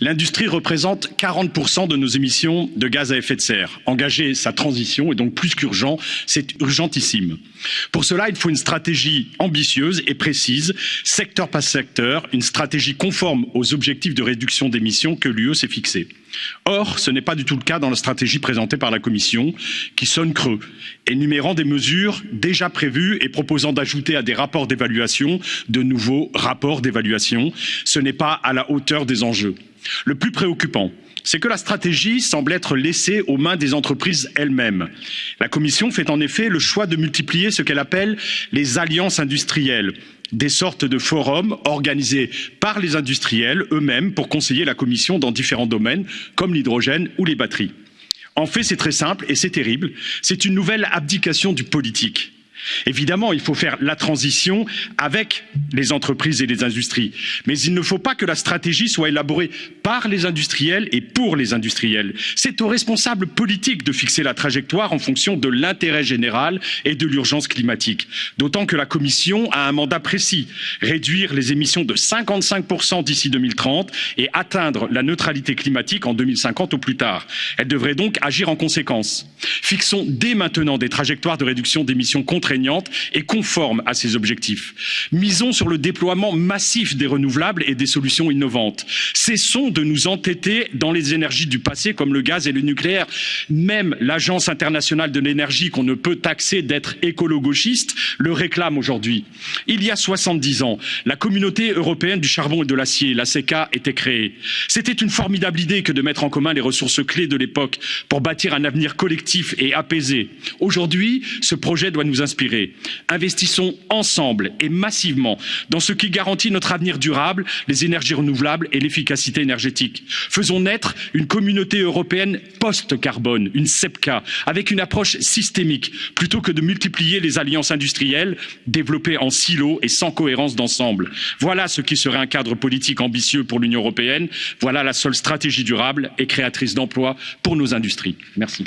L'industrie représente 40% de nos émissions de gaz à effet de serre. Engager sa transition est donc plus qu'urgent, c'est urgentissime. Pour cela, il faut une stratégie ambitieuse et précise, secteur par secteur, une stratégie conforme aux objectifs de réduction d'émissions que l'UE s'est fixés. Or, ce n'est pas du tout le cas dans la stratégie présentée par la Commission, qui sonne creux, énumérant des mesures déjà prévues et proposant d'ajouter à des rapports d'évaluation de nouveaux rapports d'évaluation. Ce n'est pas à la hauteur des enjeux. Le plus préoccupant, c'est que la stratégie semble être laissée aux mains des entreprises elles-mêmes. La Commission fait en effet le choix de multiplier ce qu'elle appelle les alliances industrielles, des sortes de forums organisés par les industriels eux-mêmes pour conseiller la Commission dans différents domaines, comme l'hydrogène ou les batteries. En fait, c'est très simple et c'est terrible. C'est une nouvelle abdication du politique. Évidemment, il faut faire la transition avec les entreprises et les industries, mais il ne faut pas que la stratégie soit élaborée par les industriels et pour les industriels. C'est aux responsables politiques de fixer la trajectoire en fonction de l'intérêt général et de l'urgence climatique. D'autant que la Commission a un mandat précis, réduire les émissions de 55% d'ici 2030 et atteindre la neutralité climatique en 2050 au plus tard. Elle devrait donc agir en conséquence. Fixons dès maintenant des trajectoires de réduction d'émissions et conforme à ces objectifs. Misons sur le déploiement massif des renouvelables et des solutions innovantes. Cessons de nous entêter dans les énergies du passé comme le gaz et le nucléaire. Même l'Agence internationale de l'énergie, qu'on ne peut taxer d'être écolo-gauchiste, le réclame aujourd'hui. Il y a 70 ans, la communauté européenne du charbon et de l'acier, la CECA, était créée. C'était une formidable idée que de mettre en commun les ressources clés de l'époque pour bâtir un avenir collectif et apaisé. Aujourd'hui, ce projet doit nous inspirer Investissons ensemble et massivement dans ce qui garantit notre avenir durable, les énergies renouvelables et l'efficacité énergétique. Faisons naître une communauté européenne post-carbone, une CEPCA, avec une approche systémique, plutôt que de multiplier les alliances industrielles développées en silos et sans cohérence d'ensemble. Voilà ce qui serait un cadre politique ambitieux pour l'Union européenne. Voilà la seule stratégie durable et créatrice d'emplois pour nos industries. Merci.